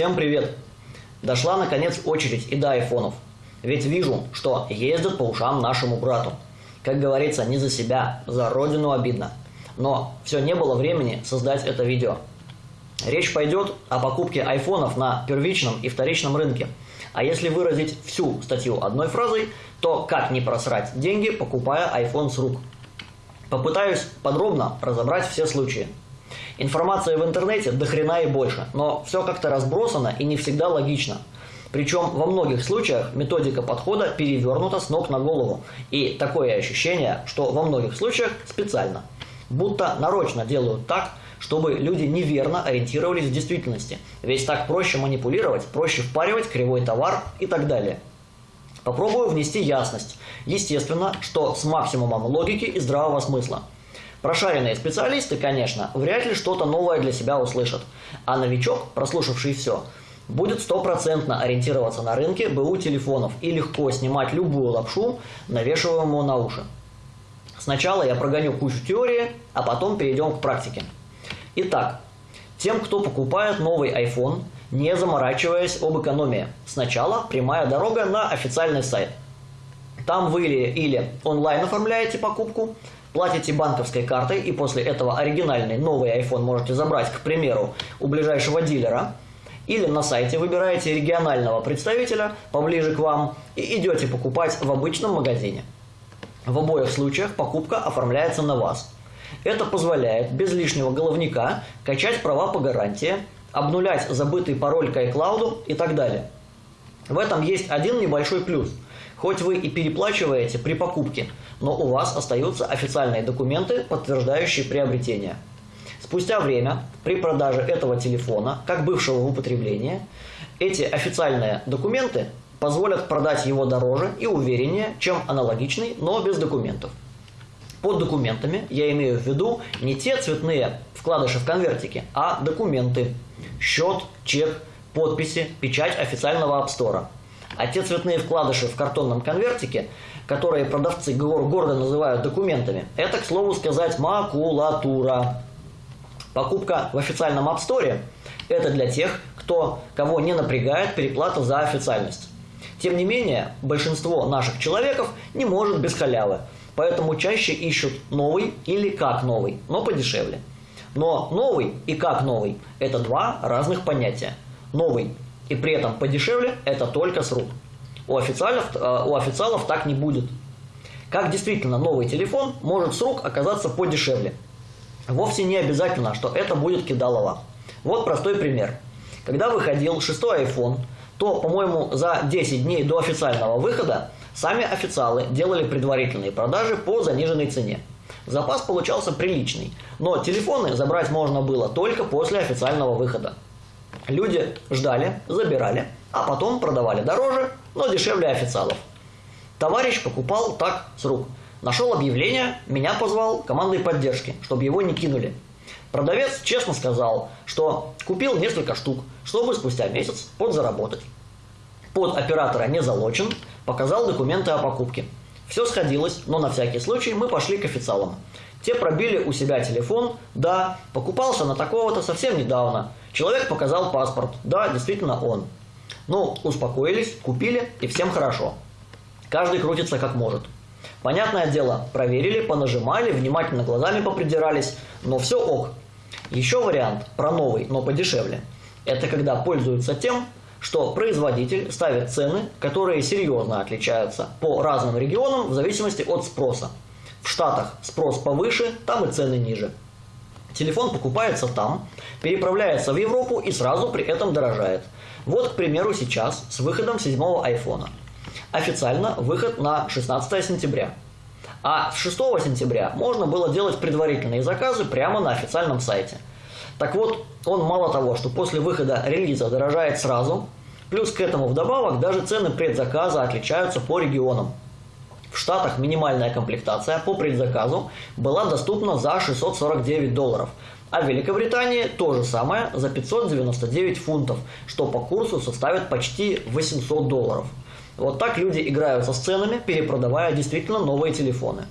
Всем привет! Дошла наконец очередь и до айфонов. Ведь вижу, что ездят по ушам нашему брату. Как говорится, не за себя, за родину обидно. Но все не было времени создать это видео. Речь пойдет о покупке айфонов на первичном и вторичном рынке. А если выразить всю статью одной фразой, то как не просрать деньги, покупая iPhone с рук. Попытаюсь подробно разобрать все случаи. Информация в интернете до хрена и больше, но все как-то разбросано и не всегда логично. Причем во многих случаях методика подхода перевернута с ног на голову. И такое ощущение, что во многих случаях специально. Будто нарочно делают так, чтобы люди неверно ориентировались в действительности. Ведь так проще манипулировать, проще впаривать кривой товар и так далее. Попробую внести ясность. Естественно, что с максимумом логики и здравого смысла. Прошаренные специалисты, конечно, вряд ли что-то новое для себя услышат. А новичок, прослушавший все, будет стопроцентно ориентироваться на рынке БУ телефонов и легко снимать любую лапшу, навешиваемую на уши. Сначала я прогоню кучу теории, а потом перейдем к практике. Итак, тем, кто покупает новый iPhone, не заморачиваясь об экономии, сначала прямая дорога на официальный сайт. Там вы или, или онлайн оформляете покупку, платите банковской картой и после этого оригинальный новый iPhone можете забрать, к примеру, у ближайшего дилера, или на сайте выбираете регионального представителя поближе к вам и идете покупать в обычном магазине. В обоих случаях покупка оформляется на вас. Это позволяет без лишнего головника качать права по гарантии, обнулять забытый пароль к iCloud и так далее. В этом есть один небольшой плюс – Хоть вы и переплачиваете при покупке, но у вас остаются официальные документы, подтверждающие приобретение. Спустя время, при продаже этого телефона, как бывшего в употреблении, эти официальные документы позволят продать его дороже и увереннее, чем аналогичный, но без документов. Под документами я имею в виду не те цветные вкладыши в конвертике, а документы. Счет, чек, подписи, печать официального App а те цветные вкладыши в картонном конвертике, которые продавцы гордо называют документами, это, к слову сказать, макулатура. Покупка в официальном App Store – это для тех, кто, кого не напрягает переплата за официальность. Тем не менее, большинство наших человеков не может без халявы, поэтому чаще ищут новый или как новый, но подешевле. Но новый и как новый – это два разных понятия. Новый и при этом подешевле это только с рук. У официалов, э, у официалов так не будет. Как действительно новый телефон может с рук оказаться подешевле? Вовсе не обязательно, что это будет кидалово. Вот простой пример. Когда выходил шестой iPhone, то, по-моему, за 10 дней до официального выхода сами официалы делали предварительные продажи по заниженной цене. Запас получался приличный, но телефоны забрать можно было только после официального выхода. Люди ждали, забирали, а потом продавали дороже, но дешевле официалов. Товарищ покупал так с рук. Нашел объявление, меня позвал командой поддержки, чтобы его не кинули. Продавец честно сказал, что купил несколько штук, чтобы спустя месяц подзаработать. Под оператора не залочен, показал документы о покупке. Все сходилось, но на всякий случай мы пошли к официалам. Те пробили у себя телефон, да, покупался на такого-то совсем недавно. Человек показал паспорт, да, действительно он. Ну, успокоились, купили и всем хорошо. Каждый крутится как может. Понятное дело, проверили, понажимали, внимательно глазами попридирались, но все ок. Еще вариант про новый, но подешевле. Это когда пользуются тем, что производитель ставит цены, которые серьезно отличаются по разным регионам в зависимости от спроса. В Штатах спрос повыше, там и цены ниже. Телефон покупается там, переправляется в Европу и сразу при этом дорожает. Вот, к примеру, сейчас с выходом седьмого айфона. Официально выход на 16 сентября. А с 6 сентября можно было делать предварительные заказы прямо на официальном сайте. Так вот, он мало того, что после выхода релиза дорожает сразу, плюс к этому вдобавок даже цены предзаказа отличаются по регионам. В Штатах минимальная комплектация по предзаказу была доступна за 649 долларов, а в Великобритании то же самое за 599 фунтов, что по курсу составит почти 800 долларов. Вот так люди играются с ценами, перепродавая действительно новые телефоны.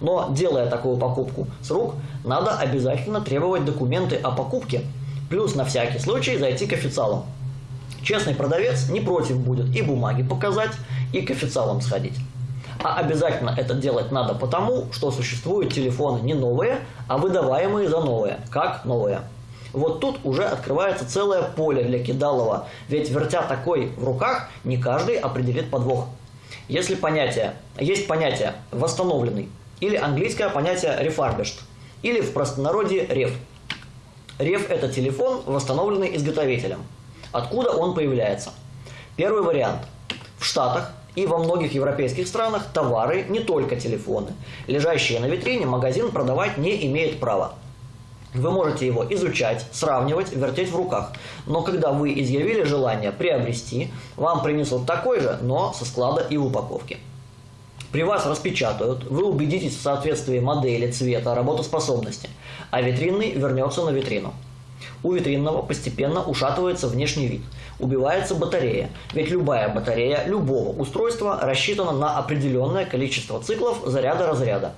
Но делая такую покупку с рук, надо обязательно требовать документы о покупке, плюс на всякий случай зайти к официалам. Честный продавец не против будет и бумаги показать, и к официалам сходить. А обязательно это делать надо потому, что существуют телефоны не новые, а выдаваемые за новые, как новые. Вот тут уже открывается целое поле для кидалова, ведь вертя такой в руках, не каждый определит подвох. Если понятие, есть понятие «восстановленный» или английское понятие «refurbished», или в простонародье «реф». Реф – это телефон, восстановленный изготовителем. Откуда он появляется? Первый вариант. В Штатах и во многих европейских странах товары, не только телефоны, лежащие на витрине, магазин продавать не имеет права. Вы можете его изучать, сравнивать, вертеть в руках. Но когда вы изъявили желание приобрести, вам принесут такой же, но со склада и упаковки. При вас распечатают, вы убедитесь в соответствии модели, цвета, работоспособности, а витринный вернется на витрину. У витринного постепенно ушатывается внешний вид, убивается батарея, ведь любая батарея любого устройства рассчитана на определенное количество циклов заряда-разряда.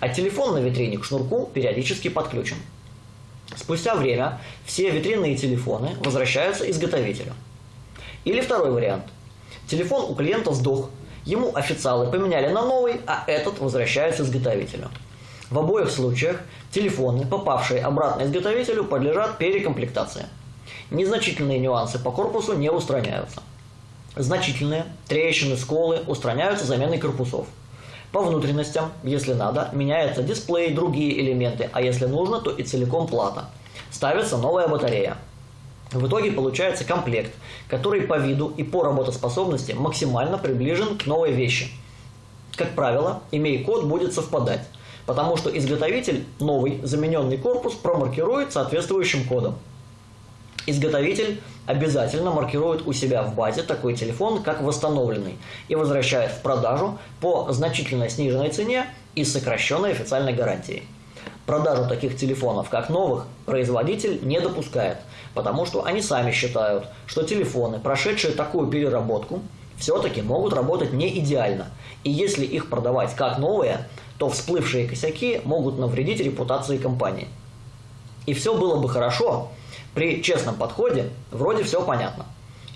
А телефон на витрине к шнурку периодически подключен. Спустя время все витринные телефоны возвращаются изготовителю. Или второй вариант. Телефон у клиента сдох, ему официалы поменяли на новый, а этот возвращается изготовителю. В обоих случаях телефоны, попавшие обратно изготовителю, подлежат перекомплектации. Незначительные нюансы по корпусу не устраняются. Значительные трещины, сколы устраняются заменой корпусов. По внутренностям, если надо, меняется дисплей, другие элементы, а если нужно, то и целиком плата. Ставится новая батарея. В итоге получается комплект, который по виду и по работоспособности максимально приближен к новой вещи. Как правило, имей код будет совпадать, потому что изготовитель новый замененный корпус промаркирует соответствующим кодом. Изготовитель обязательно маркирует у себя в базе такой телефон как восстановленный и возвращает в продажу по значительно сниженной цене и сокращенной официальной гарантией. Продажу таких телефонов как новых производитель не допускает, потому что они сами считают, что телефоны, прошедшие такую переработку, все-таки могут работать не идеально. И если их продавать как новые, то всплывшие косяки могут навредить репутации компании. И все было бы хорошо, при честном подходе вроде все понятно.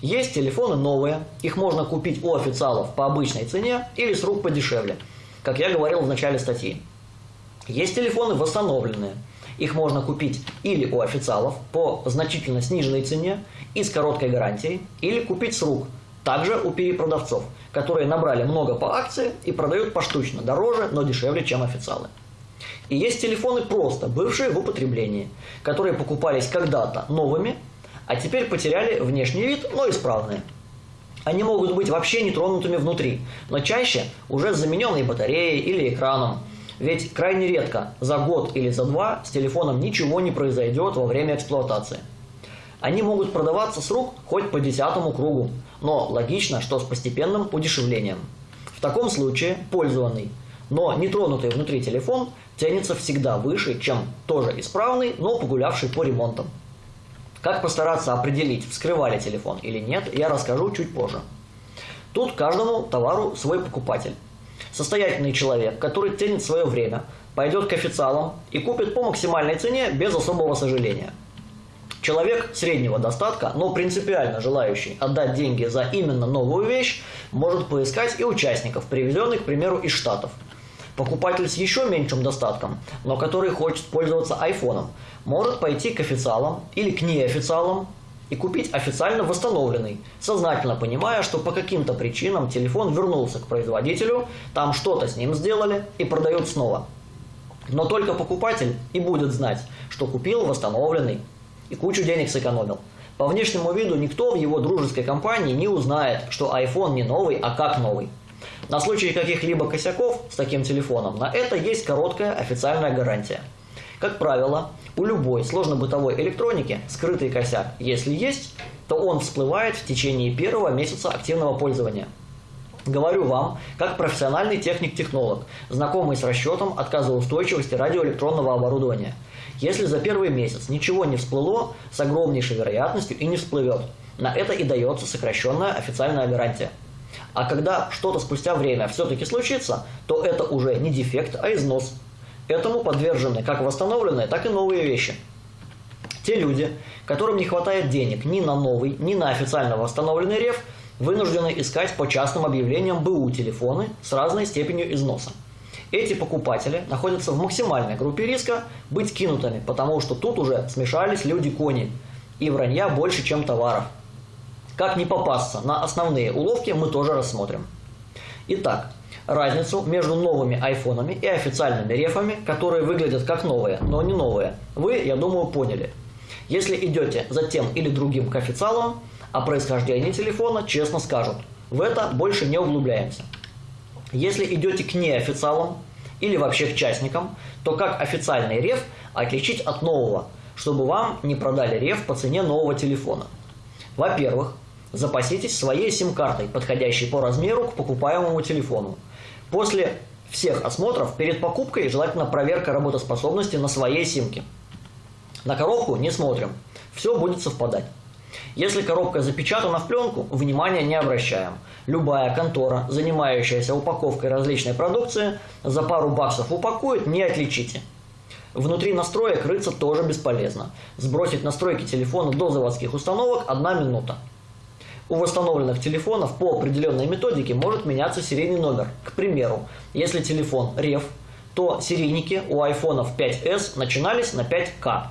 Есть телефоны новые, их можно купить у официалов по обычной цене или с рук подешевле, как я говорил в начале статьи. Есть телефоны восстановленные, их можно купить или у официалов по значительно сниженной цене и с короткой гарантией, или купить с рук, также у перепродавцов, которые набрали много по акции и продают поштучно, дороже, но дешевле, чем официалы. И есть телефоны просто, бывшие в употреблении, которые покупались когда-то новыми, а теперь потеряли внешний вид, но исправные. Они могут быть вообще не тронутыми внутри, но чаще уже замененной батареей или экраном. Ведь крайне редко, за год или за два, с телефоном ничего не произойдет во время эксплуатации. Они могут продаваться с рук хоть по десятому кругу, но логично, что с постепенным удешевлением. В таком случае пользованный, но не тронутый внутри телефон тянется всегда выше, чем тоже исправный, но погулявший по ремонтам. Как постараться определить, вскрывали телефон или нет, я расскажу чуть позже. Тут каждому товару свой покупатель. Состоятельный человек, который ценит свое время, пойдет к официалам и купит по максимальной цене без особого сожаления. Человек среднего достатка, но принципиально желающий отдать деньги за именно новую вещь, может поискать и участников, привезенных, к примеру, из Штатов – Покупатель с еще меньшим достатком, но который хочет пользоваться айфоном, может пойти к официалам или к неофициалам и купить официально восстановленный, сознательно понимая, что по каким-то причинам телефон вернулся к производителю, там что-то с ним сделали и продают снова. Но только покупатель и будет знать, что купил восстановленный и кучу денег сэкономил. По внешнему виду никто в его дружеской компании не узнает, что iPhone не новый, а как новый. На случай каких-либо косяков с таким телефоном на это есть короткая официальная гарантия. Как правило, у любой сложно-бытовой электроники скрытый косяк, если есть, то он всплывает в течение первого месяца активного пользования. Говорю вам, как профессиональный техник-технолог, знакомый с расчетом отказоустойчивости радиоэлектронного оборудования. Если за первый месяц ничего не всплыло, с огромнейшей вероятностью и не всплывет. На это и дается сокращенная официальная гарантия. А когда что-то спустя время все-таки случится, то это уже не дефект, а износ. Этому подвержены как восстановленные, так и новые вещи. Те люди, которым не хватает денег ни на новый, ни на официально восстановленный реф, вынуждены искать по частным объявлениям БУ телефоны с разной степенью износа. Эти покупатели находятся в максимальной группе риска быть кинутыми, потому что тут уже смешались люди-кони, и вранья больше, чем товаров. Как не попасться на основные уловки, мы тоже рассмотрим. Итак, разницу между новыми айфонами и официальными рефами, которые выглядят как новые, но не новые, вы, я думаю, поняли. Если идете за тем или другим к официалам, о происхождении телефона честно скажут. В это больше не углубляемся. Если идете к неофициалам или вообще к частникам, то как официальный реф отличить от нового, чтобы вам не продали реф по цене нового телефона? Во-первых, запаситесь своей сим-картой, подходящей по размеру к покупаемому телефону. После всех осмотров перед покупкой желательно проверка работоспособности на своей симке. На коробку не смотрим, все будет совпадать. Если коробка запечатана в пленку, внимания не обращаем. Любая контора, занимающаяся упаковкой различной продукции, за пару баксов упакует, не отличите. Внутри настроек рыться тоже бесполезно. Сбросить настройки телефона до заводских установок – одна минута. У восстановленных телефонов по определенной методике может меняться серийный номер. К примеру, если телефон REF, то серийники у айфонов 5s начинались на 5К.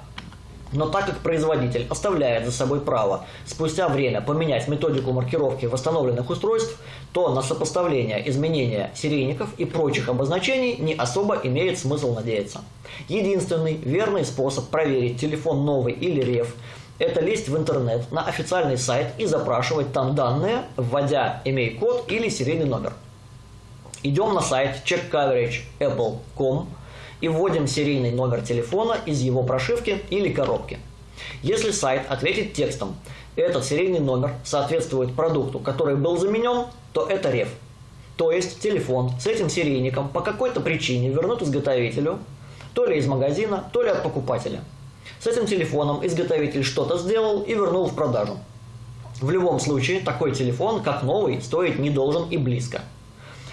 Но так как производитель оставляет за собой право спустя время поменять методику маркировки восстановленных устройств, то на сопоставление изменения серийников и прочих обозначений не особо имеет смысл надеяться. Единственный верный способ проверить телефон новый или реф – это лезть в интернет на официальный сайт и запрашивать там данные, вводя имей-код или серийный номер. Идем на сайт checkcoverage.apple.com и вводим серийный номер телефона из его прошивки или коробки. Если сайт ответит текстом «Этот серийный номер соответствует продукту, который был заменен», то это реф. То есть телефон с этим серийником по какой-то причине вернут изготовителю, то ли из магазина, то ли от покупателя. С этим телефоном изготовитель что-то сделал и вернул в продажу. В любом случае, такой телефон, как новый, стоить не должен и близко.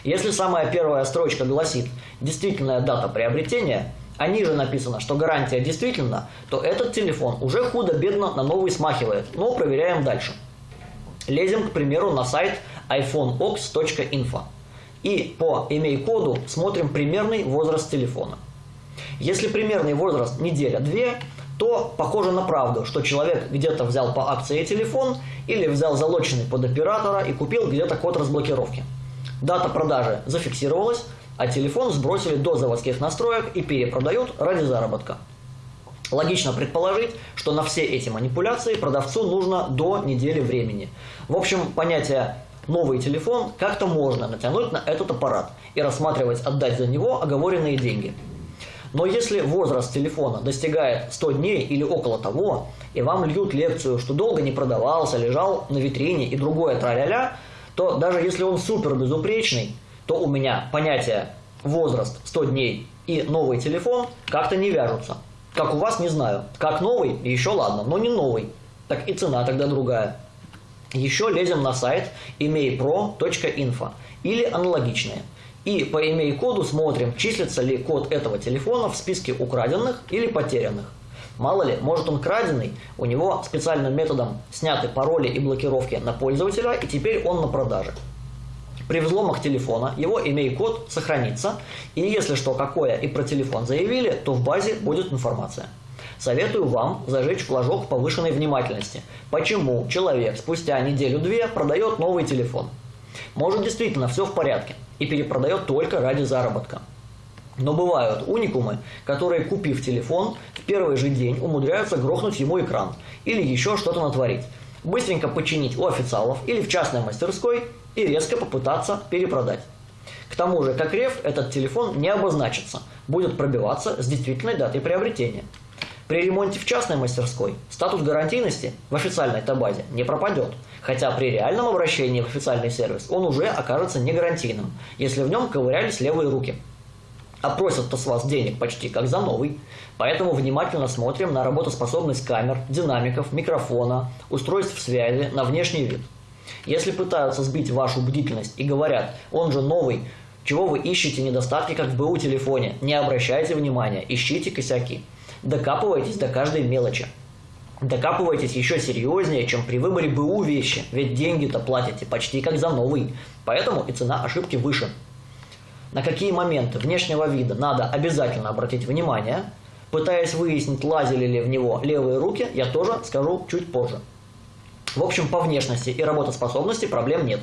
Если самая первая строчка гласит «действительная дата приобретения», а ниже написано, что гарантия действительна, то этот телефон уже худо-бедно на новый смахивает, но проверяем дальше. Лезем, к примеру, на сайт iphoneox.info и по имей-коду смотрим примерный возраст телефона. Если примерный возраст неделя-две, то похоже на правду, что человек где-то взял по акции телефон или взял залоченный под оператора и купил где-то код разблокировки. Дата продажи зафиксировалась, а телефон сбросили до заводских настроек и перепродают ради заработка. Логично предположить, что на все эти манипуляции продавцу нужно до недели времени. В общем, понятие «новый телефон» как-то можно натянуть на этот аппарат и рассматривать отдать за него оговоренные деньги. Но если возраст телефона достигает 100 дней или около того, и вам льют лекцию, что долго не продавался, лежал на витрине и другое траля-ля, то даже если он супер безупречный, то у меня понятие возраст 100 дней и новый телефон как-то не вяжутся. Как у вас, не знаю. Как новый, еще ладно, но не новый. Так и цена тогда другая. Еще лезем на сайт emailpro.info или аналогичные. И по имей-коду смотрим, числится ли код этого телефона в списке украденных или потерянных. Мало ли, может он краденый, у него специальным методом сняты пароли и блокировки на пользователя, и теперь он на продаже. При взломах телефона его имей-код сохранится, и если что какое и про телефон заявили, то в базе будет информация. Советую вам зажечь флажок повышенной внимательности. Почему человек спустя неделю-две продает новый телефон? Может действительно все в порядке и перепродает только ради заработка. Но бывают уникумы, которые, купив телефон, в первый же день умудряются грохнуть ему экран или еще что-то натворить, быстренько починить у официалов или в частной мастерской и резко попытаться перепродать. К тому же, как реф, этот телефон не обозначится, будет пробиваться с действительной датой приобретения. При ремонте в частной мастерской статус гарантийности в официальной табазе не пропадет, хотя при реальном обращении в официальный сервис он уже окажется не гарантийным, если в нем ковырялись левые руки – а просят-то с вас денег почти как за новый. Поэтому внимательно смотрим на работоспособность камер, динамиков, микрофона, устройств связи, на внешний вид. Если пытаются сбить вашу бдительность и говорят, он же новый, чего вы ищете недостатки, как в БУ телефоне, не обращайте внимания, ищите косяки. Докапывайтесь до каждой мелочи. Докапывайтесь еще серьезнее, чем при выборе БУ вещи, ведь деньги-то платите почти как за новый, поэтому и цена ошибки выше. На какие моменты внешнего вида надо обязательно обратить внимание, пытаясь выяснить, лазили ли в него левые руки, я тоже скажу чуть позже. В общем, по внешности и работоспособности проблем нет.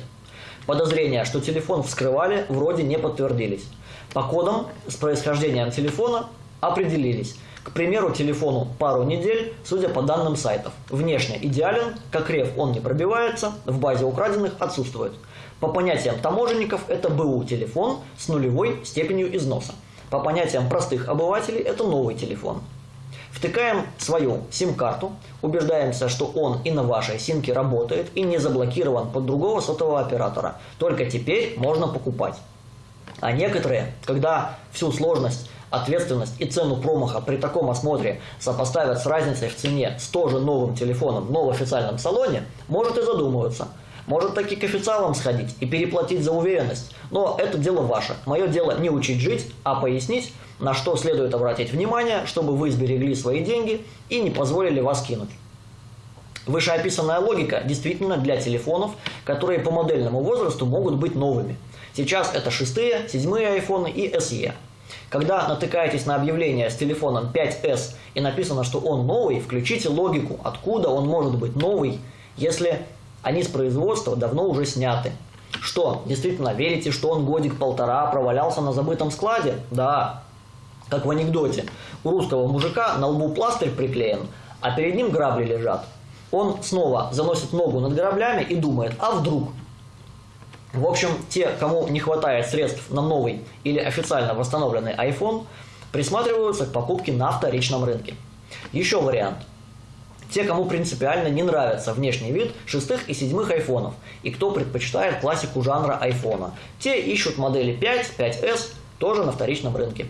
Подозрения, что телефон вскрывали, вроде не подтвердились. По кодам с происхождением телефона определились. К примеру, телефону пару недель, судя по данным сайтов. Внешне идеален, как рев он не пробивается, в базе украденных отсутствует. По понятиям таможенников это БУ телефон с нулевой степенью износа. По понятиям простых обывателей это новый телефон. Втыкаем свою сим-карту, убеждаемся, что он и на вашей симке работает и не заблокирован под другого сотового оператора. Только теперь можно покупать. А некоторые, когда всю сложность, ответственность и цену промаха при таком осмотре сопоставят с разницей в цене с тоже новым телефоном в новом официальном салоне, может и задумываться. Может таки к официалам сходить и переплатить за уверенность. Но это дело ваше. Мое дело не учить жить, а пояснить, на что следует обратить внимание, чтобы вы сберегли свои деньги и не позволили вас кинуть. Вышеописанная логика действительно для телефонов, которые по модельному возрасту могут быть новыми. Сейчас это шестые, седьмые айфоны и SE. Когда натыкаетесь на объявление с телефоном 5S и написано, что он новый, включите логику, откуда он может быть новый, если они с производства давно уже сняты. Что, действительно верите, что он годик-полтора провалялся на забытом складе? Да, как в анекдоте. У русского мужика на лбу пластырь приклеен, а перед ним грабли лежат. Он снова заносит ногу над граблями и думает, а вдруг? В общем, те, кому не хватает средств на новый или официально восстановленный iPhone, присматриваются к покупке на вторичном рынке. Еще вариант. Те, кому принципиально не нравится внешний вид шестых и седьмых айфонов, и кто предпочитает классику жанра айфона, те ищут модели 5, 5S тоже на вторичном рынке.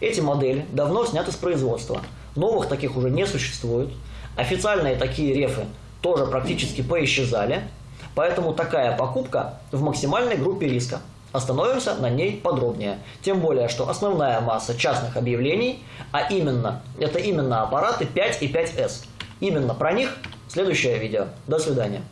Эти модели давно сняты с производства. Новых таких уже не существует. Официальные такие рефы тоже практически поисчезали. Поэтому такая покупка в максимальной группе риска. Остановимся на ней подробнее. Тем более, что основная масса частных объявлений, а именно, это именно аппараты 5 и 5S. Именно про них следующее видео. До свидания.